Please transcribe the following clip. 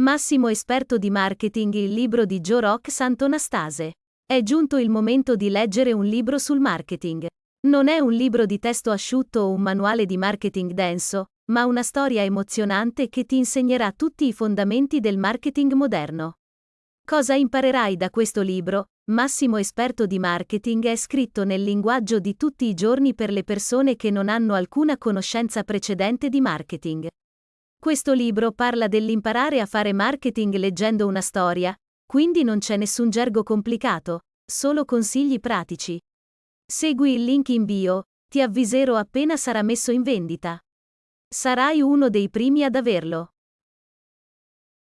Massimo esperto di marketing, il libro di Joe Rock Santonastase. È giunto il momento di leggere un libro sul marketing. Non è un libro di testo asciutto o un manuale di marketing denso, ma una storia emozionante che ti insegnerà tutti i fondamenti del marketing moderno. Cosa imparerai da questo libro? Massimo esperto di marketing è scritto nel linguaggio di tutti i giorni per le persone che non hanno alcuna conoscenza precedente di marketing. Questo libro parla dell'imparare a fare marketing leggendo una storia, quindi non c'è nessun gergo complicato, solo consigli pratici. Segui il link in bio, ti avviserò appena sarà messo in vendita. Sarai uno dei primi ad averlo.